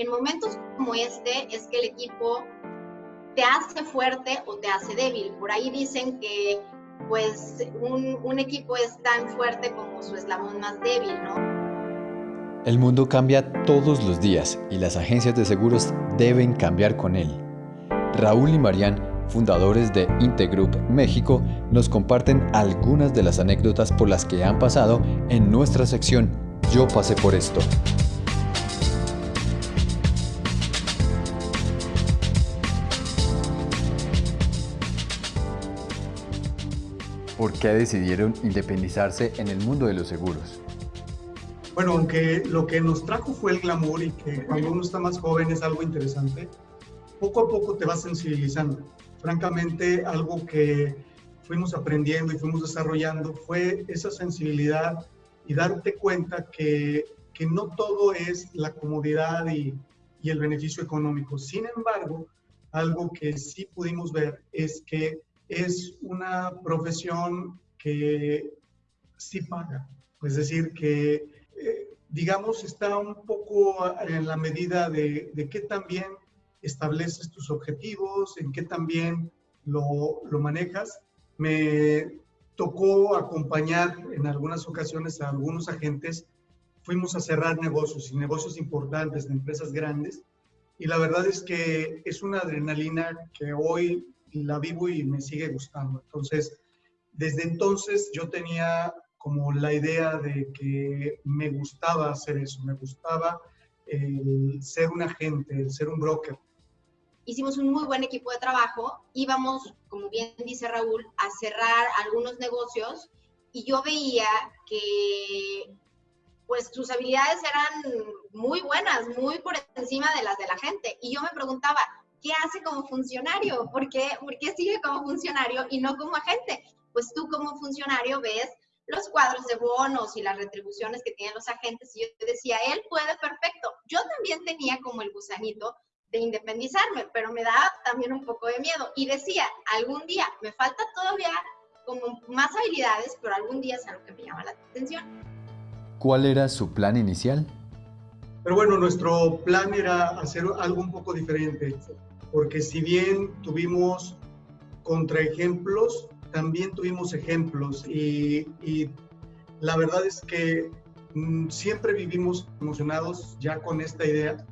En momentos como este es que el equipo te hace fuerte o te hace débil. Por ahí dicen que pues un, equipo es tan fuerte como su eslabón más débil, ¿no? El mundo cambia todos los días y las agencias de seguros deben cambiar con él. Raúl y Marian, fundadores de Integroup México, nos comparten algunas de las anécdotas por las que han pasado en nuestra sección Yo pasé por esto. ¿Por qué decidieron independizarse en el mundo de los seguros? Bueno, aunque lo que nos trajo fue el glamour y que cuando uno está más joven es algo interesante, poco a poco te vas sensibilizando. Francamente, algo que fuimos aprendiendo y fuimos desarrollando fue esa sensibilidad y darte cuenta que, que no todo es la comodidad y, y el beneficio económico. Sin embargo, algo que sí pudimos ver es que es una profesión que sí paga. Es decir, que digamos, está un poco en la medida de, de qué también estableces tus objetivos, en qué también lo, lo manejas. Me tocó acompañar en algunas ocasiones a algunos agentes. Fuimos a cerrar negocios y negocios importantes de empresas grandes. Y la verdad es que es una adrenalina que hoy la vivo y me sigue gustando. Entonces, desde entonces yo tenía como la idea de que me gustaba hacer eso, me gustaba el ser un agente, el ser un broker. Hicimos un muy buen equipo de trabajo, íbamos, como bien dice Raúl, a cerrar algunos negocios y yo veía que pues sus habilidades eran muy buenas, muy por encima de las de la gente. Y yo me preguntaba, ¿qué hace como funcionario? ¿Por qué, ¿Por qué sigue como funcionario y no como agente? Pues tú como funcionario ves los cuadros de bonos y las retribuciones que tienen los agentes. Y yo decía, él puede perfecto. Yo también tenía como el gusanito de independizarme, pero me daba también un poco de miedo. Y decía, algún día, me falta todavía como más habilidades, pero algún día es algo que me llama la atención. ¿Cuál era su plan inicial? Pero bueno, nuestro plan era hacer algo un poco diferente, porque si bien tuvimos contraejemplos, también tuvimos ejemplos. Y, la verdad es que mm, siempre vivimos emocionados ya con esta idea,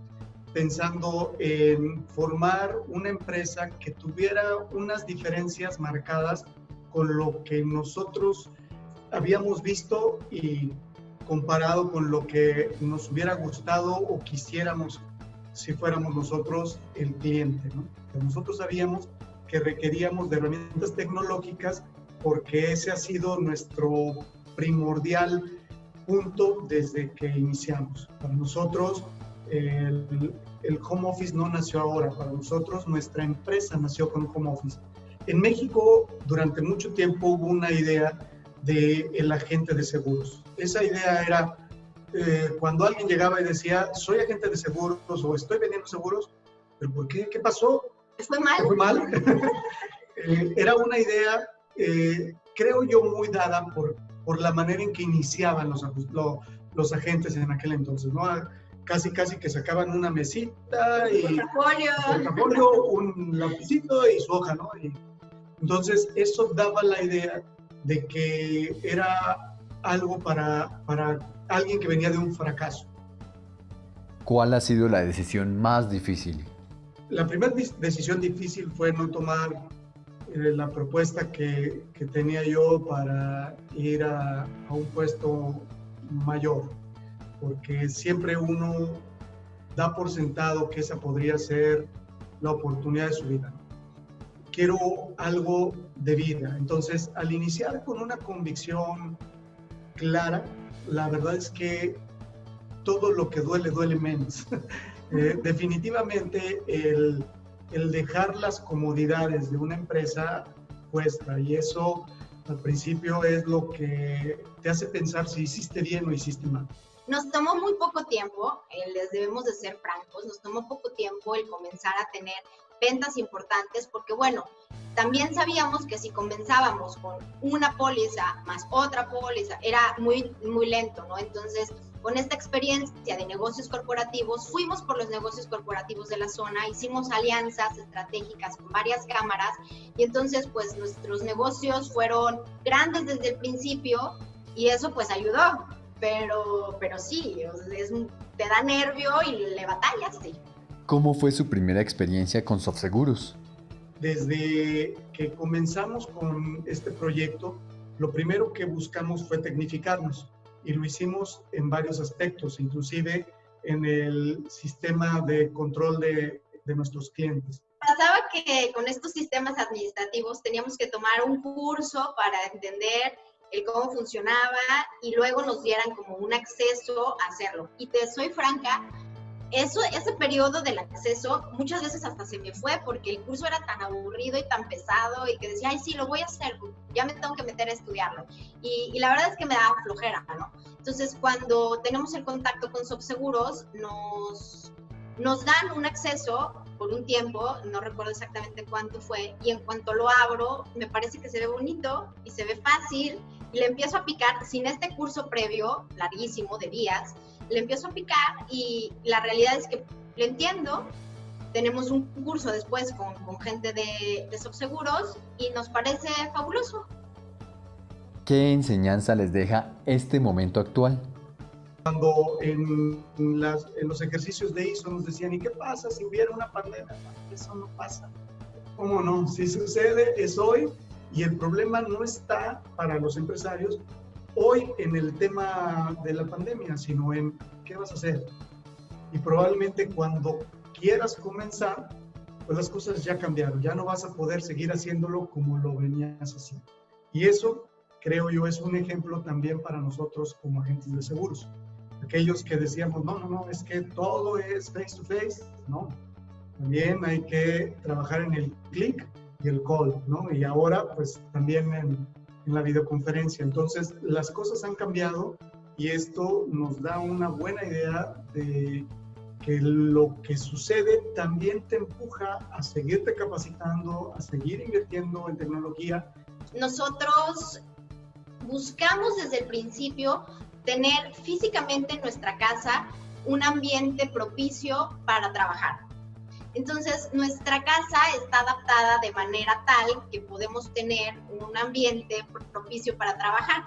pensando en formar una empresa que tuviera unas diferencias marcadas con lo que nosotros habíamos visto y comparado con lo que nos hubiera gustado o quisiéramos si fuéramos nosotros el cliente. ¿no? nosotros sabíamos que requeríamos de herramientas tecnológicas porque ese ha sido nuestro primordial punto desde que iniciamos. Para nosotros el, el, home office no nació ahora, para nosotros nuestra empresa nació con home office. En México durante mucho tiempo hubo una idea de el agente de seguros. Esa idea era eh, cuando alguien llegaba y decía, soy agente de seguros o estoy vendiendo seguros, pero ¿por qué? ¿Qué pasó? fue mal? Fue mal. Eh, era una idea, eh, creo yo, muy dada por, por la manera en que iniciaban los, los agentes en aquel entonces, ¿no? Casi, casi que sacaban una mesita y... Portafolio, un lapicito y su hoja, ¿no? Y, entonces, eso daba la idea de que era algo para, para alguien que venía de un fracaso. ¿Cuál ha sido la decisión más difícil la primera decisión difícil fue no tomar eh, la propuesta que, que, tenía yo para ir a, a, un puesto mayor, porque siempre uno da por sentado que esa podría ser la oportunidad de su vida. Quiero algo de vida. Entonces, al iniciar con una convicción clara, la verdad es que todo lo que duele, duele menos. Eh, definitivamente el, el, dejar las comodidades de una empresa cuesta y eso al principio es lo que te hace pensar si hiciste bien o hiciste mal. Nos tomó muy poco tiempo, eh, les debemos de ser francos, nos tomó poco tiempo el comenzar a tener ventas importantes, porque bueno, también sabíamos que si comenzábamos con una póliza más otra póliza, era muy, muy lento, ¿no? Entonces, con esta experiencia de negocios corporativos, fuimos por los negocios corporativos de la zona, hicimos alianzas estratégicas con varias cámaras y entonces, pues nuestros negocios fueron grandes desde el principio y eso pues ayudó, pero, pero sí, te da nervio y le batallas, sí. ¿Cómo fue su primera experiencia con SoftSeguros? Desde que comenzamos con este proyecto, lo primero que buscamos fue tecnificarnos y lo hicimos en varios aspectos, inclusive en el sistema de control de, de nuestros clientes. Pasaba que con estos sistemas administrativos teníamos que tomar un curso para entender el cómo funcionaba y luego nos dieran como un acceso a hacerlo. Y te soy franca, eso, ese periodo del acceso muchas veces hasta se me fue porque el curso era tan aburrido y tan pesado y que decía, ay, sí, lo voy a hacer, ya me tengo que meter a estudiarlo. Y, la verdad es que me daba flojera, ¿no? Entonces, cuando tenemos el contacto con Subseguros, nos, nos dan un acceso por un tiempo, no recuerdo exactamente cuánto fue, y en cuanto lo abro, me parece que se ve bonito y se ve fácil, y le empiezo a picar sin este curso previo, larguísimo, de días, le empiezo a picar y la realidad es que lo entiendo. Tenemos un curso después con, con gente de, de subseguros y nos parece fabuloso. ¿Qué enseñanza les deja este momento actual? Cuando en, las, en, los ejercicios de ISO nos decían, ¿y qué pasa si hubiera una pandemia? Eso no pasa. ¿Cómo no? Si sucede, es hoy y el problema no está para los empresarios, hoy en el tema de la pandemia, sino en qué vas a hacer. Y probablemente cuando quieras comenzar, pues las cosas ya cambiaron, ya no vas a poder seguir haciéndolo como lo venías haciendo. Y eso, creo yo, es un ejemplo también para nosotros como agentes de seguros. Aquellos que decíamos, no, no, no, es que todo es face to face, no. También hay que trabajar en el click y el call, ¿no? Y ahora, pues también en, en la videoconferencia. Entonces, las cosas han cambiado y esto nos da una buena idea de que lo que sucede también te empuja a seguirte capacitando, a seguir invirtiendo en tecnología. Nosotros buscamos desde el principio tener físicamente en nuestra casa un ambiente propicio para trabajar. Entonces, nuestra casa está adaptada de manera tal que podemos tener un ambiente propicio para trabajar.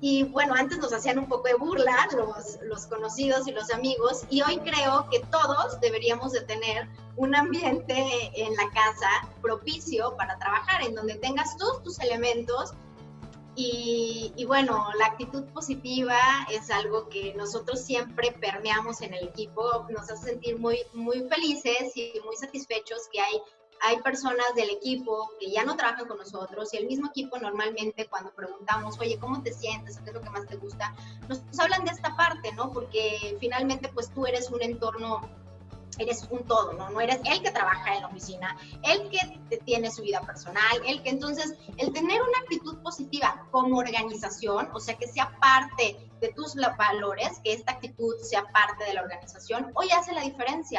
Y bueno, antes nos hacían un poco de burla los, los conocidos y los amigos y hoy creo que todos deberíamos de tener un ambiente en la casa propicio para trabajar, en donde tengas todos tus elementos y, bueno, la actitud positiva es algo que nosotros siempre permeamos en el equipo, nos hace sentir muy, muy felices y muy satisfechos que hay, hay personas del equipo que ya no trabajan con nosotros y el mismo equipo normalmente cuando preguntamos, oye, ¿cómo te sientes? ¿Qué es lo que más te gusta? Nos, nos hablan de esta parte, ¿no? Porque finalmente pues tú eres un entorno eres un todo, ¿no? No eres el que trabaja en la oficina, el que tiene su vida personal, el que entonces, el tener una actitud positiva como organización, o sea, que sea parte de tus valores, que esta actitud sea parte de la organización, hoy hace la diferencia.